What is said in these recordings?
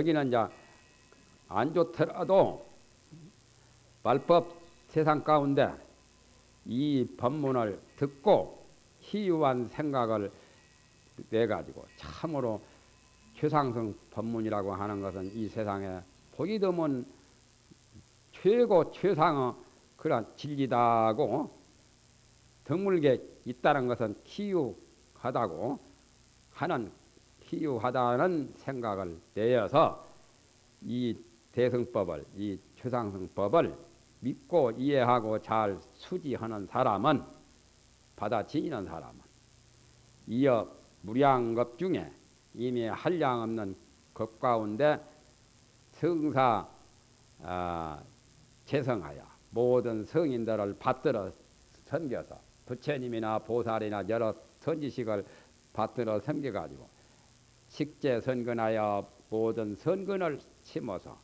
여기는 이제 안 좋더라도 말법 세상 가운데 이 법문을 듣고 희유한 생각을 내 가지고 참으로 최상승 법문이라고 하는 것은 이 세상에 보기 드문 최고 최상의 그런 진리다고 드물게 있다는 것은 희유하다고 하는 희유하다는 생각을 내어서 이 대승법을 이 최상승법을 믿고 이해하고 잘 수지하는 사람은 받아지는 사람은 이어 무량겁 중에 이미 한량 없는 것 가운데 성사 아, 재성하여 모든 성인들을 받들어 섬겨서 부처님이나 보살이나 여러 선지식을 받들어 섬겨가지고 식재 선근하여 모든 선근을 심어서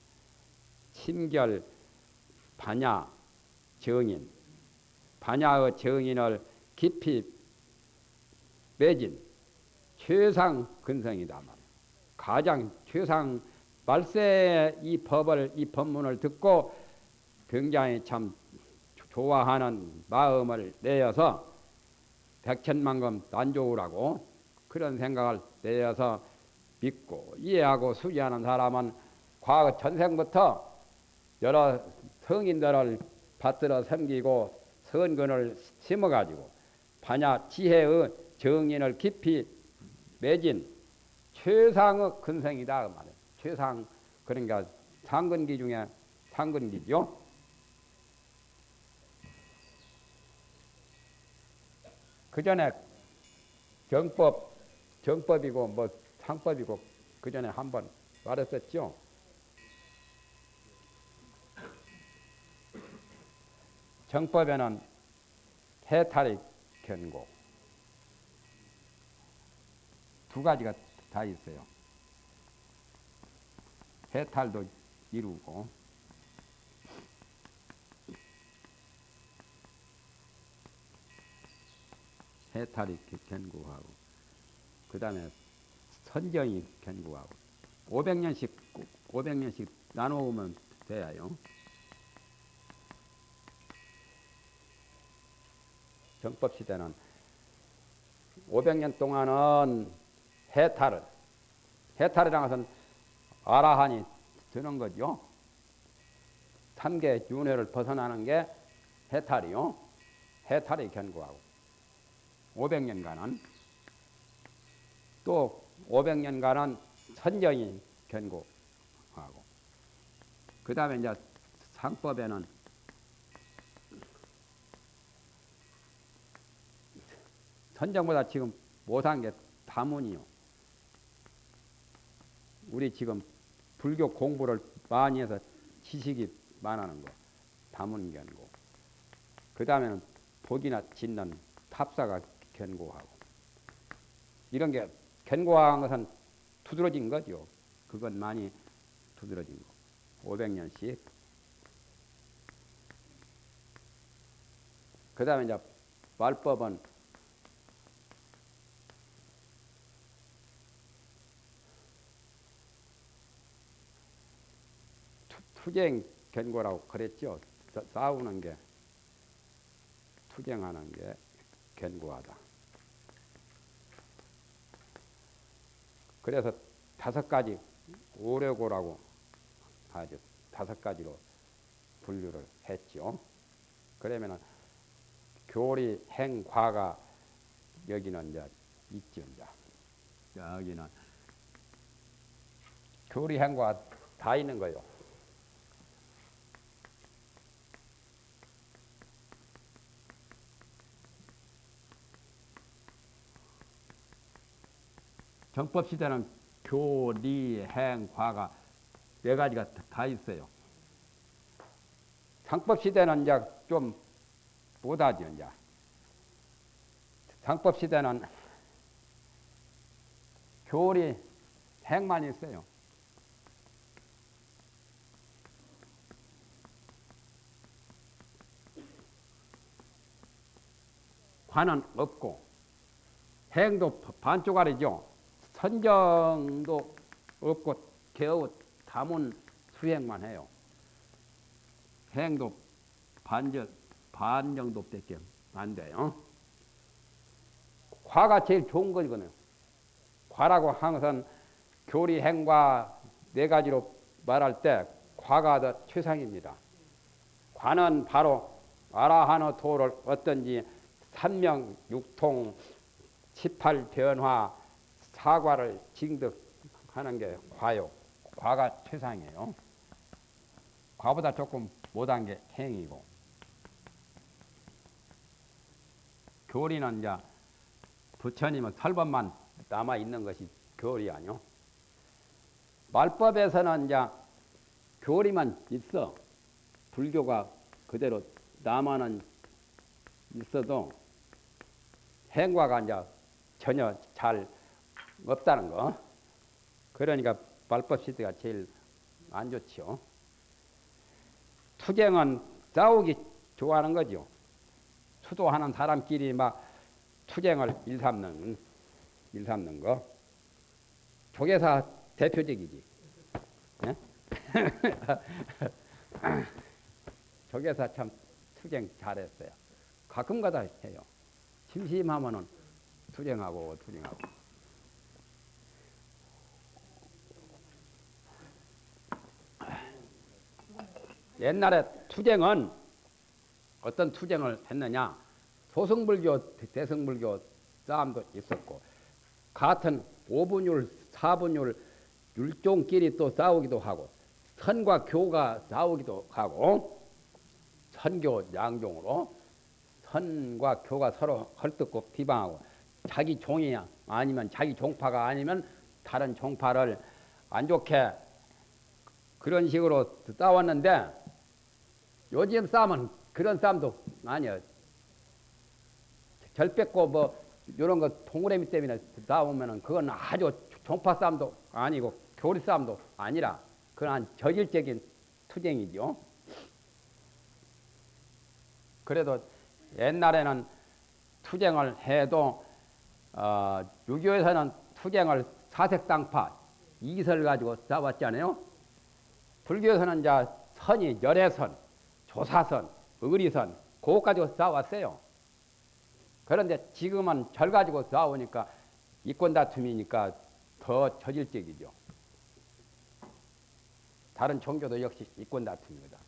심결 반야 정인 반야의 정인을 깊이 매진 최상 근성이다 말이야. 가장 최상 말세 이 법을 이 법문을 듣고 굉장히 참 좋아하는 마음을 내어서 백천만금 난좋으라고 그런 생각을 내어서 믿고 이해하고 수지하는 사람은 과거 전생부터 여러 성인들을 받들어 섬기고 선근을 심어가지고 반야 지혜의 정인을 깊이 맺은 최상의 근성이다 그 말이에요. 최상 그러니까 상근기 중에 상근기죠. 그 전에 정법 정법이고 뭐 상법이고 그 전에 한 번 말했었죠. 정법에는 해탈이 견고 두 가지가 다 있어요. 해탈도 이루고 해탈이 견고하고 그 다음에 선정이 견고하고 500년씩 500년씩 나누면 돼요. 정법 시대는 500년 동안은 해탈을 해탈이라는 것은 아라한이 드는 거죠. 삼계 윤회를 벗어나는 게 해탈이요. 해탈이 견고하고 500년간은 또 500년간은 선정이 견고하고 그 다음에 이제 상법에는 선정보다 지금 못한 게 다문이요. 우리 지금 불교 공부를 많이 해서 지식이 많아는 거. 다문 견고. 그 다음에는 복이나 짓는 탑사가 견고하고. 이런 게 견고한 것은 두드러진 거죠. 그건 많이 두드러진 거. 500년씩. 그 다음에 이제 말법은 투쟁 견고라고 그랬죠. 싸우는 게 투쟁하는 게 견고하다. 그래서 다섯 가지 오려고라고 하죠. 다섯 가지로 분류를 했죠. 그러면은 교리 행과가 여기는 이제 있죠. 이제 여기는 교리 행과 다 있는 거요. 정법 시대는 교, 리, 행, 과가 네 가지가 다 있어요. 상법 시대는 이제 좀 못하죠, 이제. 상법 시대는 교리, 행만 있어요. 관은 없고 행도 반쪽알이죠. 선정도 없고 겨우 담은 수행만 해요. 행도 반절 반 정도밖에 안 돼요. 과가 제일 좋은 거거든요. 과라고 항상 교리 행과 네 가지로 말할 때 과가 더 최상입니다. 과는 바로 아라하노 도를 어떤지 삼명 육통 18 변화 사과를 징득하는 게 과요. 과가 최상이에요. 과보다 조금 못한 게 행이고. 교리는 이제 부처님은 설법만 남아 있는 것이 교리 아니요. 말법에서는 이제 교리만 있어. 불교가 그대로 남아는 있어도 행과가 이제 전혀 잘 없다는 거. 그러니까 말법 시대가 제일 안 좋지요. 투쟁은 싸우기 좋아하는 거죠. 수도하는 사람끼리 막 투쟁을 일삼는 일삼는 거. 조계사 대표적이지. 예? 조계사 참 투쟁 잘했어요. 가끔가다 해요. 심심하면은 투쟁하고 투쟁하고. 옛날에 투쟁은 어떤 투쟁을 했느냐? 소승불교, 대승불교 싸움도 있었고 같은 5분율, 4분율 율종끼리 또 싸우기도 하고 선과 교가 싸우기도 하고 선교 양종으로 선과 교가 서로 헐뜯고 비방하고 자기 종이야 아니면 자기 종파가 아니면 다른 종파를 안 좋게 그런 식으로 싸웠는데 요즘 싸움은 그런 싸움도 아니야. 절 뺏고 뭐 이런 거 동그라미 때문에 싸우면은 그건 아주 종파 싸움도 아니고 교리 싸움도 아니라 그건 저질적인 투쟁이죠. 그래도 옛날에는 투쟁을 해도 어, 유교에서는 투쟁을 사색당파 이설 가지고 싸웠잖아요. 불교에서는 이제 선이 열애선, 조사선, 의리선 그것 가지고 싸웠어요. 그런데 지금은 절 가지고 싸우니까 이권 다툼이니까 더 저질적이죠. 다른 종교도 역시 이권 다툼입니다.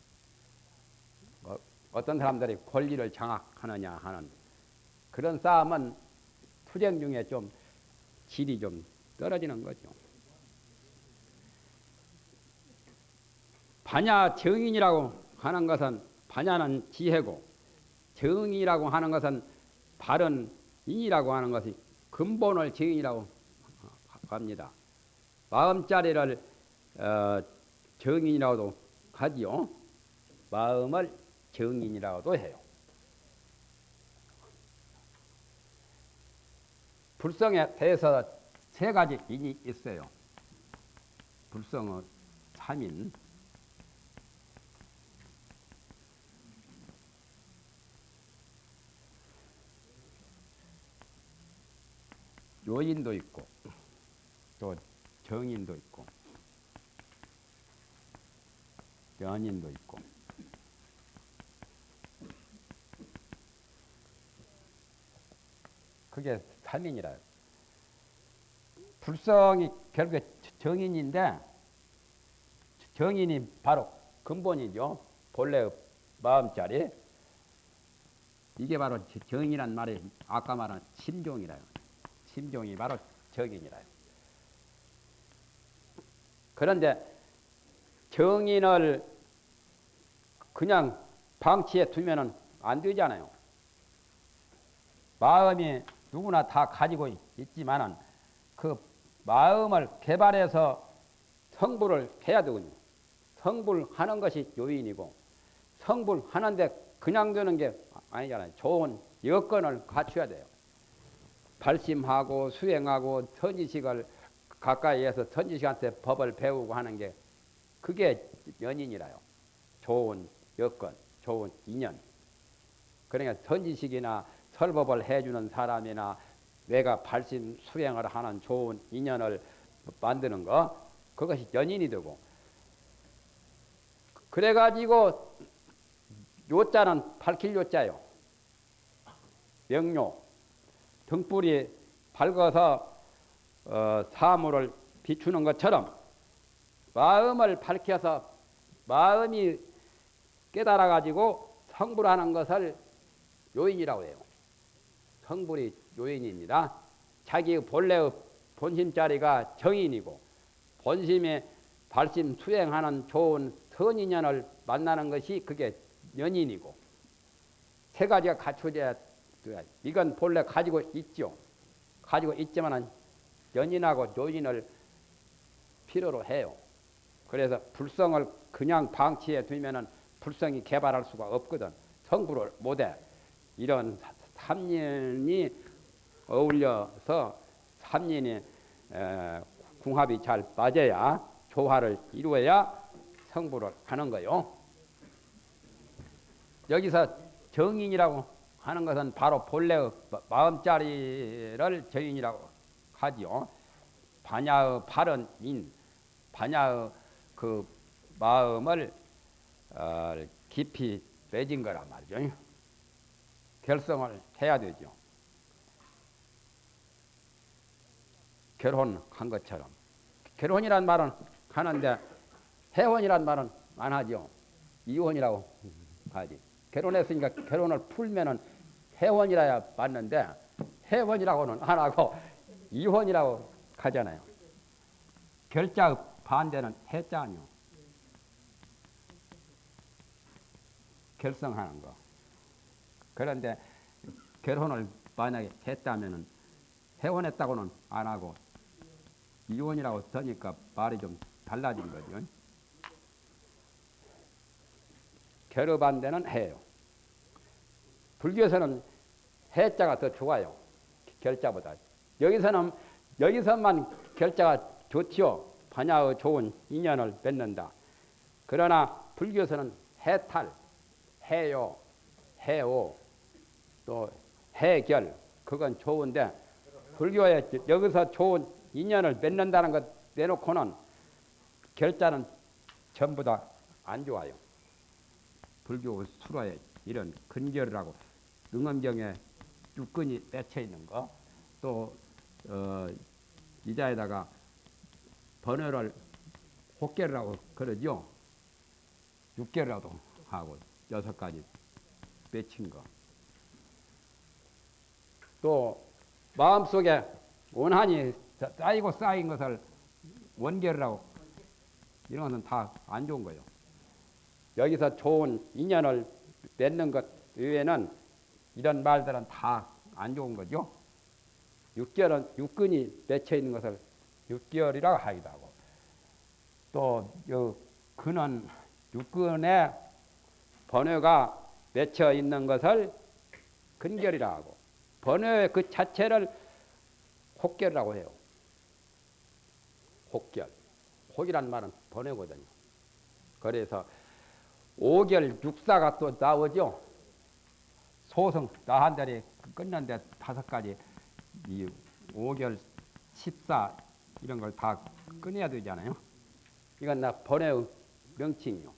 어, 어떤 사람들이 권리를 장악하느냐 하는 그런 싸움은 투쟁 중에 좀 질이 좀 떨어지는 거죠. 반야 정인이라고 하는 것은 반야는 지혜고 정이라고 하는 것은 바른 인이라고 하는 것이 근본을 정이라고 합니다. 마음자리를 어, 정인이라고도 하지요. 마음을 정인이라고도 해요. 불성에 대해서 세 가지 인이 있어요. 불성의 3인. 요인도 있고 또 정인도 있고 연인도 있고 그게 삼인이라요. 불성이 결국에 정인인데 정인이 바로 근본이죠. 본래 마음자리. 이게 바로 정이란 말이 아까 말한 심종이라요. 심종이 바로 정인이라요. 그런데 정인을 그냥 방치해 두면은 안 되잖아요. 마음이 누구나 다 가지고 있지만은 그 마음을 개발해서 성불을 해야 되거든요. 성불하는 것이 요인이고 성불하는데 그냥 되는 게 아니잖아요. 좋은 여건을 갖춰야 돼요. 발심하고 수행하고 선지식을 가까이에서 선지식한테 법을 배우고 하는 게 그게 연인이라요. 좋은 여건, 좋은 인연. 그러니까 선지식이나 설법을 해주는 사람이나 내가 발심 수행을 하는 좋은 인연을 만드는 거 그것이 연인이 되고 그래가지고 요자는 밝힐 요자요. 명료 등불이 밝아서 어, 사물을 비추는 것처럼 마음을 밝혀서 마음이 깨달아 가지고 성불하는 것을 요인이라고 해요. 성불이 요인입니다. 자기 본래의 본심 자리가 정인이고 본심에 발심 수행하는 좋은 선인연을 만나는 것이 그게 연인이고 세 가지가 갖춰져야 이건 본래 가지고 있죠. 가지고 있지만은 연인하고 요인을 필요로 해요. 그래서 불성을 그냥 방치해 두면은 불성이 개발할 수가 없거든. 성불을 못해. 이런 삼년이 어울려서 삼년이 궁합이 잘 맞아야 조화를 이루어야 성불을 하는 거요. 여기서 정인이라고 하는 것은 바로 본래의 마음자리를 정인이라고 하지요. 반야의 바른 인, 반야의 그 마음을 어, 깊이 맺은 거란 말이죠. 결성을 해야 되죠. 결혼한 것처럼. 결혼이란 말은 하는데 해혼이란 말은 안 하죠. 이혼이라고 하지. 결혼했으니까 결혼을 풀면은 해혼이라야 맞는데 해혼이라고는 안 하고 이혼이라고 하잖아요. 결자 반대는 해자 아니요. 결성하는 거. 그런데 결혼을 만약에 했다면은 해혼했다고는 안 하고 이혼이라고 쓰니까 말이 좀 달라진 거죠. 결합한 데는 해요. 불교에서는 해자가 더 좋아요. 결자보다. 여기서는 여기서만 결자가 좋지요. 반야의 좋은 인연을 맺는다. 그러나 불교에서는 해탈, 해요, 해오, 또 해결 그건 좋은데 불교에 여기서 좋은 인연을 맺는다는 것 내놓고는 결자는 전부 다 안 좋아요. 불교 수라에 이런 근결이라고 능엄경에 육근이 맺혀 있는 거, 또 어, 이자에다가 번호를 혹계라고 그러죠. 육계라도 하고 여섯 가지 맺힌 거. 또 마음속에 원한이 쌓이고 쌓인 것을 원결이라고 이런 것은 다 안 좋은 거예요. 여기서 좋은 인연을 맺는 것 외에는 이런 말들은 다 안 좋은 거죠. 육결은 육근이 맺혀 있는 것을 육결이라고 하기도 하고 또요 근은 육근의 번뇌가 맺혀 있는 것을 근결이라 하고 번뇌 그 자체를 혹결이라고 해요. 혹결. 혹이란 말은 번뇌거든요. 그래서 오결 육사가 또 나오죠. 소성 나 한 달에 끝난데 다섯 가지 이 오결 십사 이런 걸 다 끊어야 되잖아요. 이건 나 번외의 명칭이요.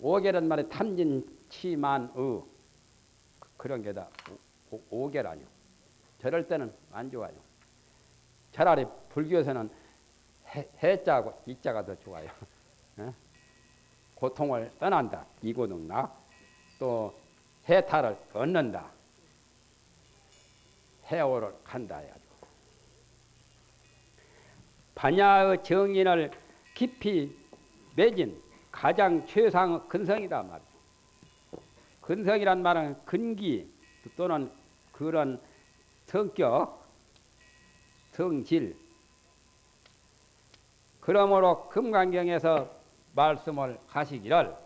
오결은 말에 탐진 치만의 그런 게다 오결 아니요. 저럴 때는 안 좋아요. 차라리 불교에서는 해, 해자하고 이자가 더 좋아요. 고통을 떠난다. 이고능나. 또 해탈을 얻는다. 해오를 간다. 반야의 정인을 깊이 맺은 가장 최상의 근성이다 말이죠. 근성이란 말은 근기 또는 그런 성격, 성질. 그러므로 금강경에서 말씀을 하시기를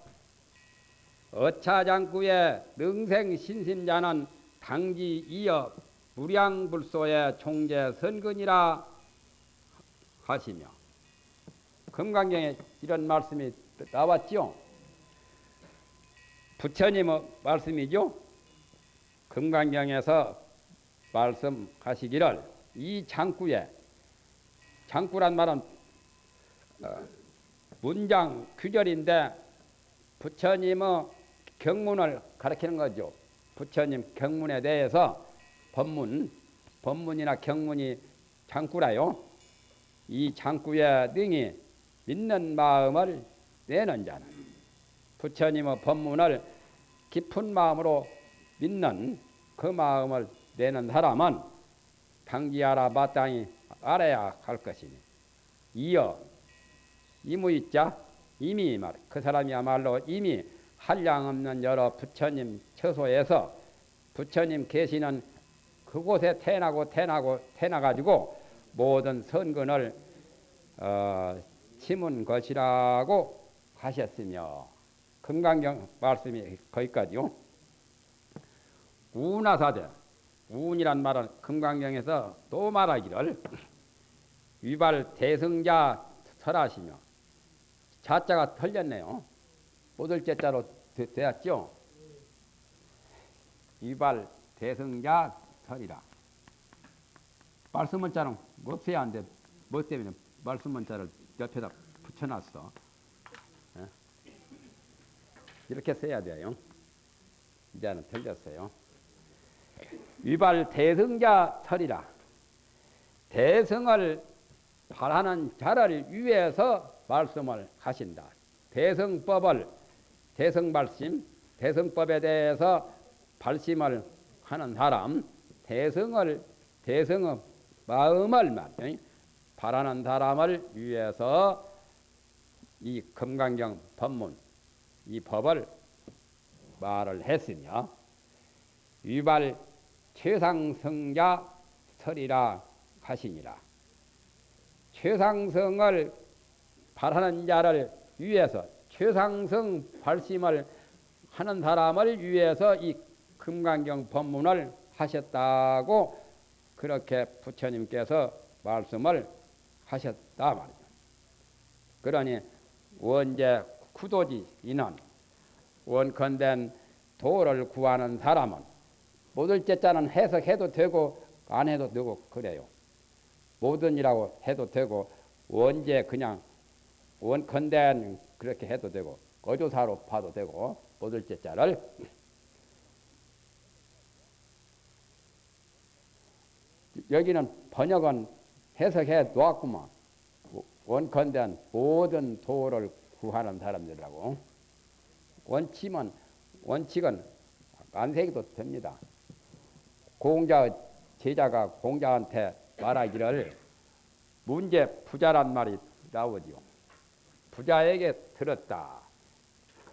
어차장구의 능생 신심자는 당지 이어 무량불소의 총재 선근이라 하시며 금강경에 이런 말씀이 나왔죠. 부처님의 말씀이죠. 금강경에서 말씀하시기를 이 장구에 장구란 말은 어, 문장 규절인데 부처님의 경문을 가르치는 거죠. 부처님 경문에 대해서 법문, 법문이나 경문이 장구라요. 이 장구의 능이 믿는 마음을 내는 자는 부처님의 법문을 깊은 마음으로 믿는 그 마음을 내는 사람은 당기하라 마땅히 알아야 할 것이니 이어 이무있자 이미 말 그 사람이야말로 이미 한량없는 여러 부처님 처소에서 부처님 계시는 그곳에 태어나고 태어나고 태어나가지고 모든 선근을 어, 심은 것이라고 하셨으며 금강경 말씀이 거기까지요. 우나사대 운이란 말은 금강경에서 또 말하기를 위발 대승자 설하시며 자자가 틀렸네요. 못을 제자로 되 었죠. 위발 대승자 설이라. 말씀 문자는 못 써야 하는데 뭐 때문에 말씀 문자를 옆에다 붙여놨어. 예? 이렇게 써야 돼요. 이제는 틀렸어요. 위발 대승자 설이라. 대승을 바라는 자를 위해서 말씀을 하신다. 대승법을 대승 발심, 대승법에 대해서 발심을 하는 사람, 대승을 대승의 마음을. 바라는 사람을 위해서 이 금강경 법문, 이 법을 말을 했으며 위발 최상승자 설이라 하시니라. 최상승을 바라는 자를 위해서 최상승 발심을 하는 사람을 위해서 이 금강경 법문을 하셨다고 그렇게 부처님께서 말씀을 하셨다 말이죠. 그러니 원제 구도지 인원 원컨된 도를 구하는 사람은 모든 제자는 해석해도 되고 안 해도 되고 그래요. 모든이라고 해도 되고 원제 그냥 원컨대 그렇게 해도 되고 거조사로 봐도 되고 모들째 자를 여기는 번역은 해석해 놓았구만 원컨대 모든 도를 구하는 사람들이라고 원칙은 원칙은 안색도 됩니다. 공자 제자가 공자한테 말하기를 문제 부자란 말이 나오지요. 부자에게 들었다.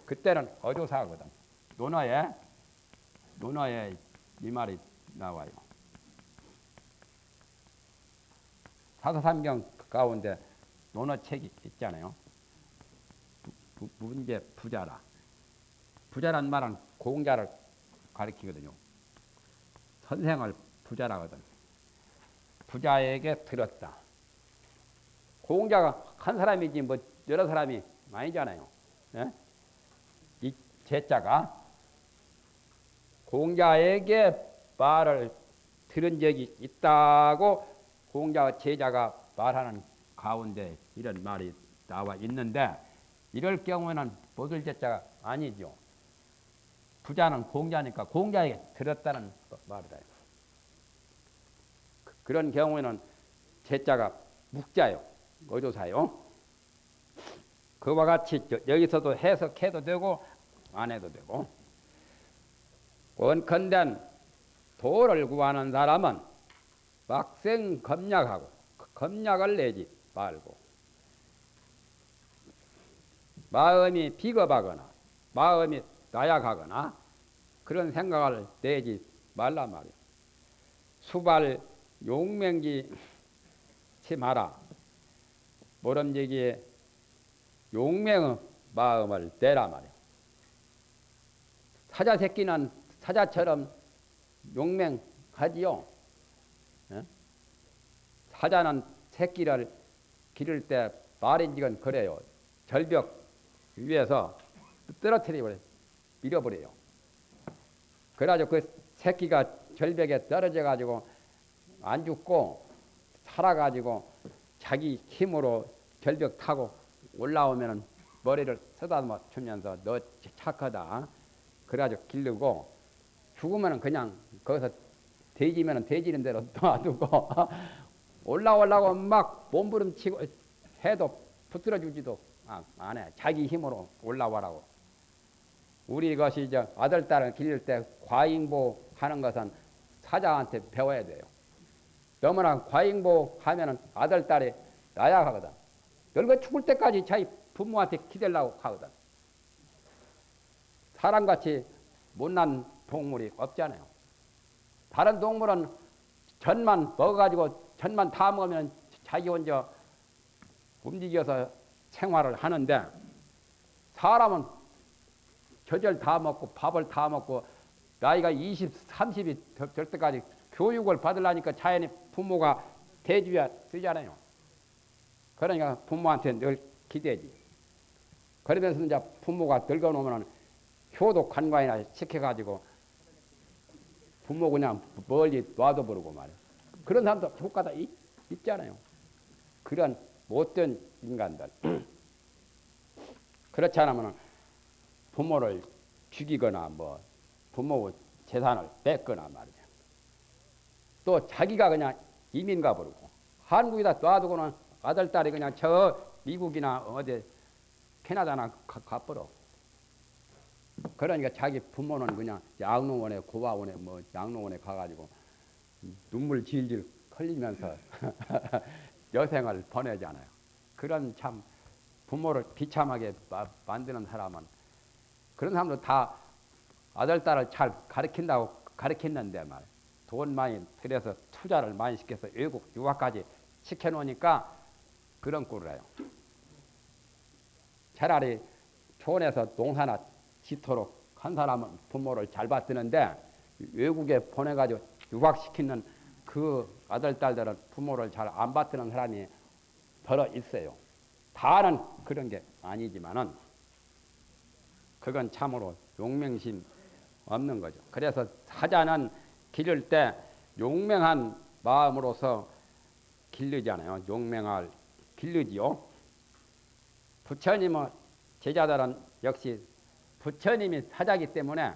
그때는 어조사거든. 논어에 논어에 이 말이 나와요. 사서삼경 가운데 논어 책이 있잖아요. 부, 문제 부자라. 부자란 말은 공자를 가리키거든요. 선생을 부자라거든. 부자에게 들었다. 공자가 한 사람이지 뭐 여러 사람이 많이잖아요. 예? 이 제자가 공자에게 말을 들은 적이 있다고 공자 제자가 말하는 가운데 이런 말이 나와 있는데 이럴 경우에는 보들 제자가 아니죠. 부자는 공자니까 공자에게 들었다는 말이다. 그런 경우에는 제자가 묵자요. 어조사요. 그와 같이 여기서도 해석해도 되고 안 해도 되고 원컨대 도를 구하는 사람은 막생 검약하고 검약을 내지 말고 마음이 비겁하거나 마음이 나약하거나 그런 생각을 내지 말라 말이야. 수발 용맹기 치 마라. 모름지기에 용맹의 마음을 내라 말이야. 사자 새끼는 사자처럼 용맹하지요. 예? 사자는 새끼를 기를 때 말인지건 그래요. 절벽 위에서 떨어뜨려 버려 밀어버려요. 그래가지고 그 새끼가 절벽에 떨어져 가지고 안 죽고 살아가지고 자기 힘으로 절벽 타고 올라오면은 머리를 쓰다듬어 주면서 너 착하다. 그래가지고 기르고 죽으면은 그냥 거기서 돼지면은 돼지는 대로 놔두고 올라오려고 막 몸부림치고 해도 붙들어 주지도 안 해. 자기 힘으로 올라와라고. 우리 것이 이제 아들, 딸을 기를 때 과잉보 하는 것은 사자한테 배워야 돼요. 너무나 과잉보 하면은 아들, 딸이 나약하거든. 늙어 죽을 때까지 자기 부모한테 기대려고 하거든. 사람같이 못난 동물이 없잖아요. 다른 동물은 전만 먹어가지고 전만 다 먹으면 자기 혼자 움직여서 생활을 하는데 사람은 저절 다 먹고 밥을 다 먹고 나이가 20, 30이 될 때까지 교육을 받으려니까 자연히 부모가 대주야 되잖아요. 그러니까 부모한테 늘 기대지. 그러면서 이제 부모가 늙어놓으면 효도 관광이나 시켜가지고 부모 그냥 멀리 놔둬 버리고 말이야. 그런 사람도 효과가 있, 있잖아요. 그런 못된 인간들. 그렇지 않으면 부모를 죽이거나 뭐 부모 재산을 뺏거나 말이야. 또 자기가 그냥 이민 가버리고 한국에다 놔두고는 아들, 딸이 그냥 저 미국이나 어디 캐나다나 가, 가버려. 그러니까 자기 부모는 그냥 양로원에 고아원에 뭐 양로원에 가가지고 눈물 질질 흘리면서 여생을 보내잖아요. 그런 참 부모를 비참하게 만드는 사람은 그런 사람도 다 아들 딸을 잘 가르친다고 가르쳤는데 말. 돈 많이 들여서 투자를 많이 시켜서 외국 유학까지 시켜놓으니까 그런 꼴을 해요. 차라리 촌에서 농사나 짓도록 한 사람은 부모를 잘 받드는데 외국에 보내가지고 유학시키는 그 아들, 딸들은 부모를 잘 안 받드는 사람이 더러 있어요. 다는 그런 게 아니지만은 그건 참으로 용맹심 없는 거죠. 그래서 사자는 기를 때 용맹한 마음으로서 길르잖아요. 용맹할 길르지요. 부처님은 제자들은 역시 부처님이 사자기 때문에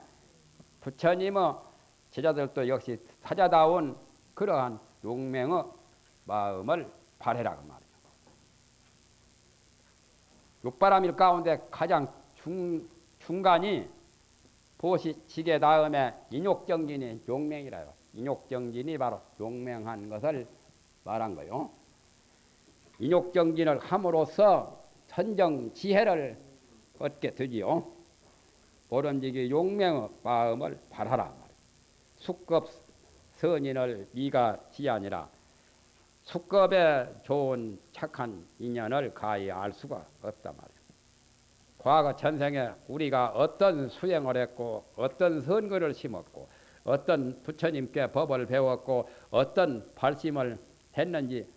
부처님의 제자들도 역시 사자다운 그러한 용맹의 마음을 발해라 그 말이죠. 육바람일 가운데 가장 중, 중간이 보시 지게 다음에 인욕정진이 용맹이라요. 인욕정진이 바로 용맹한 것을 말한 거요. 인욕정진을 함으로써 선정 지혜를 얻게 되지요. 오른지기 용맹의 마음을 발하라. 숙급 선인을 네가 지아니라. 숙급에 좋은 착한 인연을 가히 알 수가 없단 말이야. 과거 전생에 우리가 어떤 수행을 했고 어떤 선거를 심었고 어떤 부처님께 법을 배웠고 어떤 발심을 했는지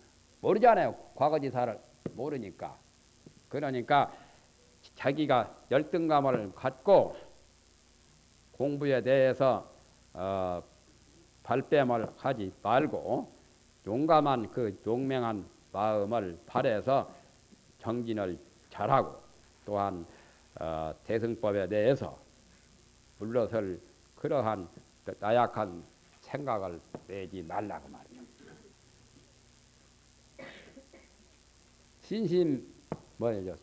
모르잖아요. 과거지사를 모르니까. 그러니까 자기가 열등감을 갖고 공부에 대해서 어, 발뺌을 하지 말고 용감한 그 용맹한 마음을 발해서 정진을 잘하고 또한 어, 대승법에 대해서 물러설 그러한 나약한 생각을 내지 말라고 말이죠. 신심 뭐죠?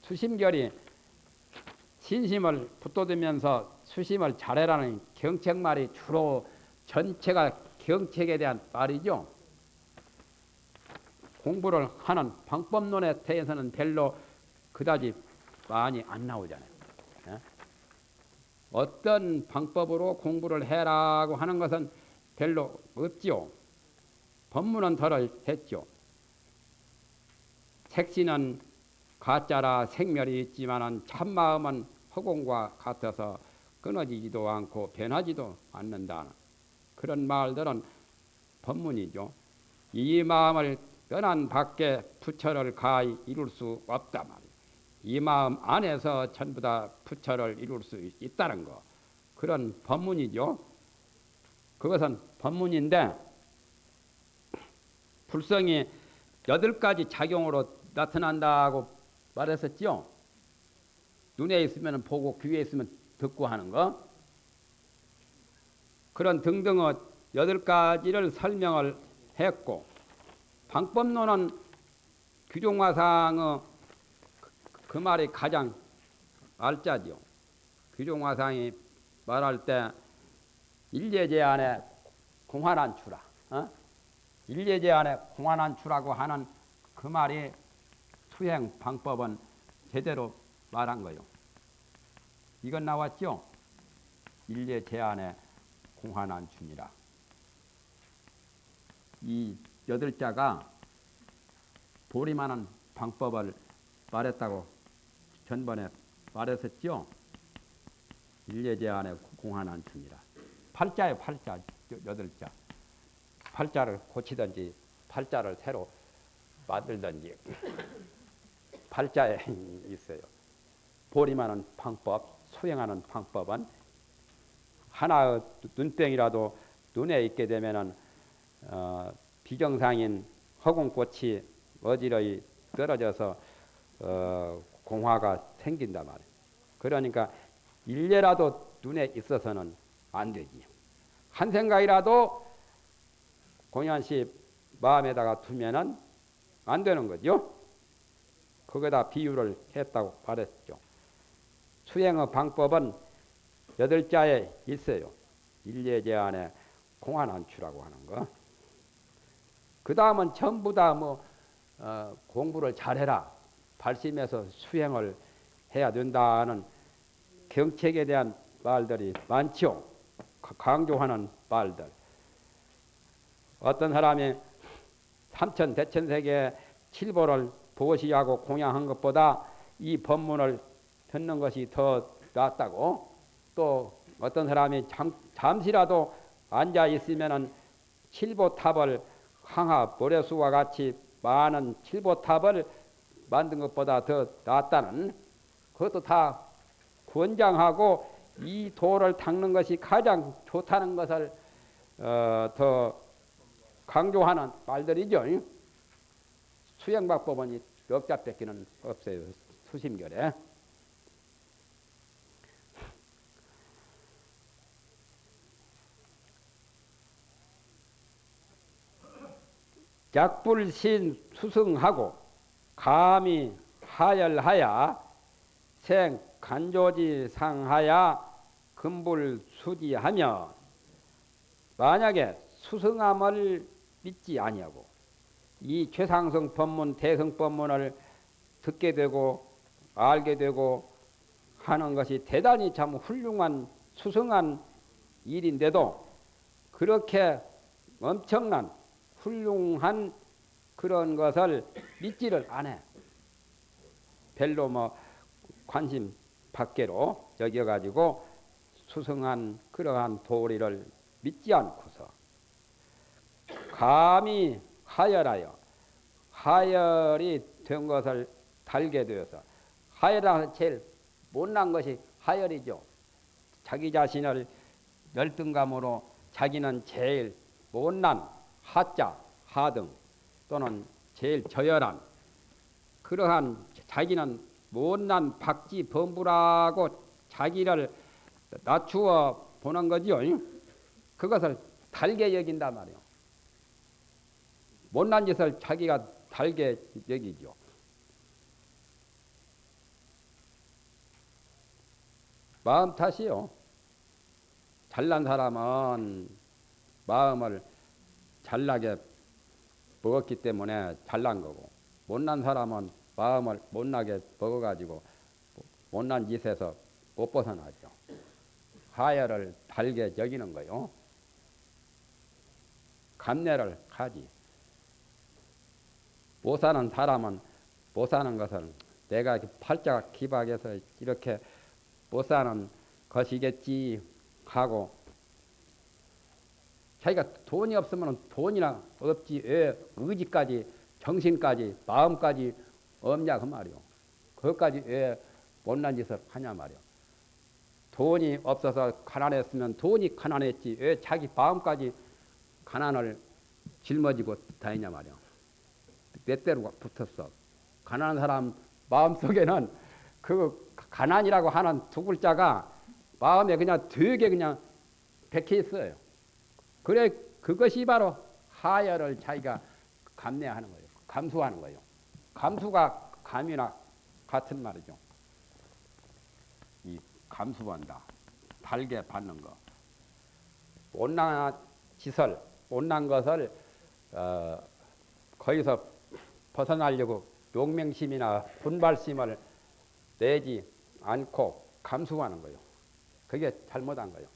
수심결이 신심을 붙돋으면서 수심을 잘해라는 경책말이 주로 전체가 경책에 대한 말이죠. 공부를 하는 방법론에 대해서는 별로 그다지 많이 안 나오잖아요. 예? 어떤 방법으로 공부를 해라고 하는 것은 별로 없지요. 법문은 덜을 했죠. 색신은 가짜라 생멸이 있지만 참마음은 허공과 같아서 끊어지지도 않고 변하지도 않는다. 그런 말들은 법문이죠. 이 마음을 떠난 밖에 부처를 가히 이룰 수 없다 말이야. 이 마음 안에서 전부 다 부처를 이룰 수 있다는 거. 그런 법문이죠. 그것은 법문인데 불성이 여덟 가지 작용으로 나타난다고 말했었죠. 눈에 있으면 보고 귀에 있으면 듣고 하는 거. 그런 등등의 여덟 가지를 설명을 했고 방법론은 규종화상의 그, 그 말이 가장 알짜지요. 규종화상이 말할 때 일예제 안에 공환한추라. 어? 일예제 안에 공환한추라고 하는 그 말이 수행 방법은 제대로 말한 거요. 이건 나왔죠? 일예제 안에 공환한추니라. 이 여덟 자가 보리만한 방법을 말했다고 전번에 말했었죠. 일예제 안에 공환한춘이라. 팔자에 팔자, 여덟 자. 팔자를 고치든지 팔자를 새로 만들든지 팔자에 있어요. 보리만한 방법, 수행하는 방법은 하나의 눈병이라도 눈에 있게 되면은 어, 비정상인 허공꽃이 어지러이 떨어져서 어, 공화가 생긴다 말이에요. 그러니까 일례라도 눈에 있어서는 안 되지. 한 생각이라도 공연씨 마음에다가 두면은 안 되는 거죠. 거기다 비유를 했다고 말했죠. 수행의 방법은 여덟 자에 있어요. 일례제 안에 공안안추라고 하는 거. 그 다음은 전부 다뭐 어, 공부를 잘해라. 발심해서 수행을 해야 된다는 경책에 대한 말들이 많죠. 강조하는 말들. 어떤 사람이 삼천 대천세계 칠보를 보시하고 공양한 것보다 이 법문을 듣는 것이 더 낫다고 또 어떤 사람이 잠, 잠시라도 앉아 있으면은 칠보탑을 항하 모래수와 같이 많은 칠보탑을 만든 것보다 더 낫다는 그것도 다 권장하고 이 도를 닦는 것이 가장 좋다는 것을 어, 더 강조하는 말들이죠. 수행방법은 역자 뺏기는 없어요. 수심결에. 약불신 수승하고 감히 하열하야 생 간조지 상하야 금불 수지하며 만약에 수승함을 믿지 아니하고 이 최상성 법문 대성 법문을 듣게 되고 알게 되고 하는 것이 대단히 참 훌륭한 수승한 일인데도 그렇게 엄청난 훌륭한 그런 것을 믿지를 않아. 별로 뭐 관심 밖으로 여겨가지고 수승한 그러한 도리를 믿지 않고서 감히 하열하여 하열이 된 것을 달게 되어서 하열하는 제일 못난 것이 하열이죠. 자기 자신을 열등감으로 자기는 제일 못난 하자, 하등 또는 제일 저열한 그러한 자기는 못난 박지 범부라고 자기를 낮추어 보는 거지요. 그것을 달게 여긴다 말이요. 못난 짓을 자기가 달게 여기죠. 마음 탓이요. 잘난 사람은 마음을 잘나게 먹었기 때문에 잘난 거고 못난 사람은 마음을 못나게 먹어가지고 못난 짓에서 못 벗어나죠. 하야를 달게 여기는 거요. 감내를 하지. 못 사는 사람은 못 사는 것을 내가 팔자가 기박해서 이렇게 못 사는 것이겠지 하고 자기가 돈이 없으면 돈이나 없지 왜 의지까지 정신까지 마음까지 없냐 그 말이요. 그것까지 왜 못난 짓을 하냐 말이요. 돈이 없어서 가난했으면 돈이 가난했지 왜 자기 마음까지 가난을 짊어지고 다니냐 말이요. 내 때로 붙었어. 가난한 사람 마음속에는 그 가난이라고 하는 두 글자가 마음에 그냥 되게 그냥 백해 있어요. 그래 그것이 바로 하열을 자기가 감내하는 거예요. 감수하는 거예요. 감수가 감이나 같은 말이죠. 이 감수한다. 달게 받는 거. 온난 지설, 온난 것을 어, 거기서 벗어나려고 용맹심이나 분발심을 내지 않고 감수하는 거예요. 그게 잘못한 거예요.